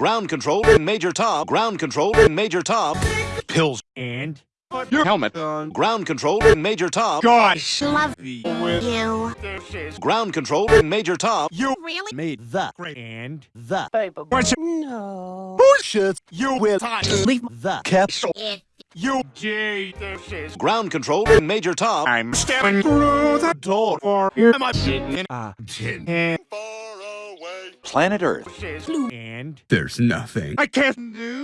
Ground control in Major Tom. Ground control in Major Tom. Pills. And Put your helmet on. Ground control in Major Tom. Gosh. Love With you. this is Ground control in Major Tom. you Really? made the great and the What's No. bullshit. You will time. leave the capsule. You. Gee, this is Ground control in Major Tom. I'm stepping through the door for here. Am I sitting in Uh, a tin? Planet Earth. this is and There's nothing I can't do